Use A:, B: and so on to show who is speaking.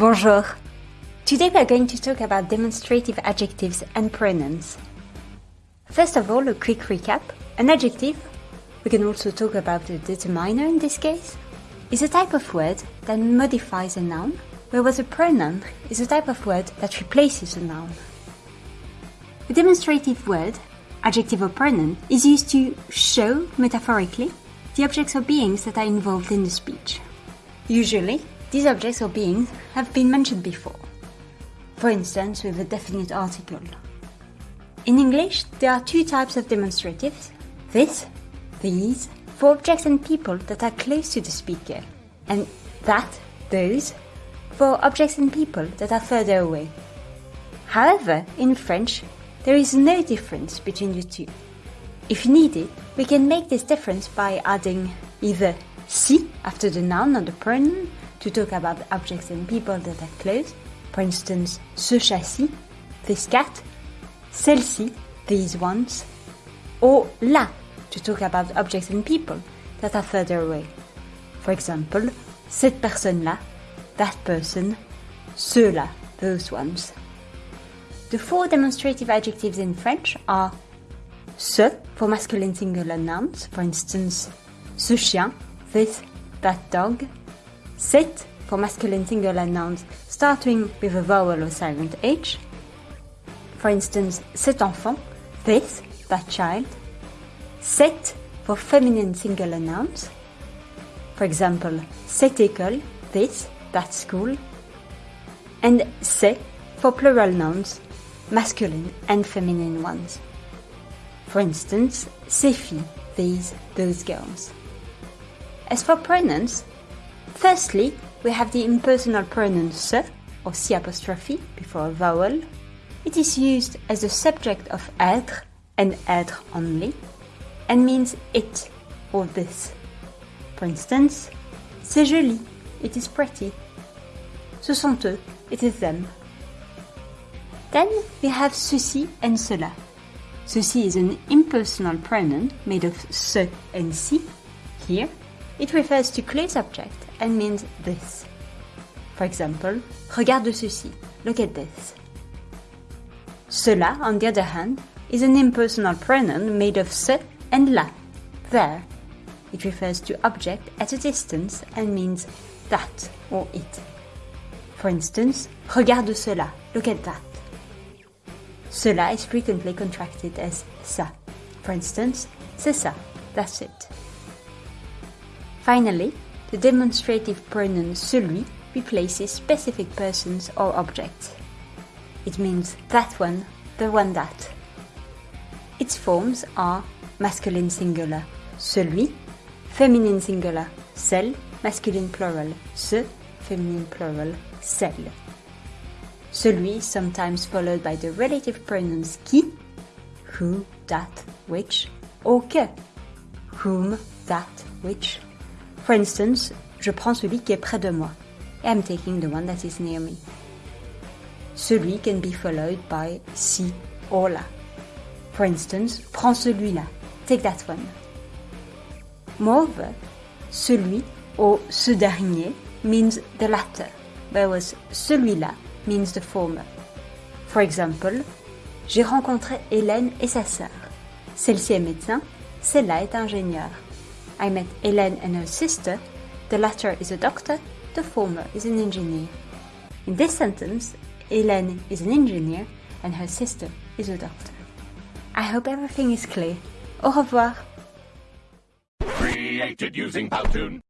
A: Bonjour. Today we are going to talk about demonstrative adjectives and pronouns. First of all, a quick recap. An adjective, we can also talk about a determiner in this case, is a type of word that modifies a noun, whereas a pronoun is a type of word that replaces a noun. A demonstrative word, adjective or pronoun, is used to show, metaphorically, the objects or beings that are involved in the speech. Usually, these objects or beings have been mentioned before, for instance with a definite article. In English, there are two types of demonstratives, this, these, for objects and people that are close to the speaker, and that, those, for objects and people that are further away. However, in French, there is no difference between the two. If needed, we can make this difference by adding either ci after the noun or the pronoun to talk about objects and people that are close. For instance, ce chat-ci, this cat, celle-ci, these ones, or là to talk about objects and people that are further away. For example, cette personne-là, that person, ceux-là, those ones. The four demonstrative adjectives in French are ce for masculine singular nouns, for instance, ce chien, this, that dog, Cet for masculine singular nouns starting with a vowel or silent H. For instance, cet enfant, this, that child. Cette for feminine singular nouns. For example, cette école, this, that school. And ces for plural nouns, masculine and feminine ones. For instance, ces filles, these, those girls. As for pronouns, Firstly, we have the impersonal pronoun ce, or si apostrophe, before a vowel. It is used as the subject of être and être only, and means it or this. For instance, c'est joli, it is pretty. Ce sont eux, it is them. Then we have ceci and cela. Ceci is an impersonal pronoun made of ce and ci. Here, it refers to close object and means this. For example, regarde ceci, look at this. Cela, on the other hand, is an impersonal pronoun made of ce and là, there. It refers to object at a distance and means that or it. For instance, regarde cela, look at that. Cela is frequently contracted as ça. For instance, c'est ça, that's it. Finally, the demonstrative pronoun celui replaces specific persons or objects. It means that one, the one that. Its forms are masculine singular, celui, feminine singular, celle, masculine plural, ce, feminine plural, celles. Celui is sometimes followed by the relative pronouns qui, who, that, which, or que, whom, that, which, For instance, je prends celui qui est près de moi. I'm taking the one that is near me. Celui can be followed by si or la. For instance, prends celui-là. Take that one. Moreover, celui or ce dernier means the latter, whereas celui-là means the former. For example, j'ai rencontré Hélène et sa sœur. Celle-ci est médecin, celle-là est ingénieure. I met Hélène and her sister. The latter is a doctor, the former is an engineer. In this sentence, Hélène is an engineer and her sister is a doctor. I hope everything is clear. Au revoir. Created using Powtoon.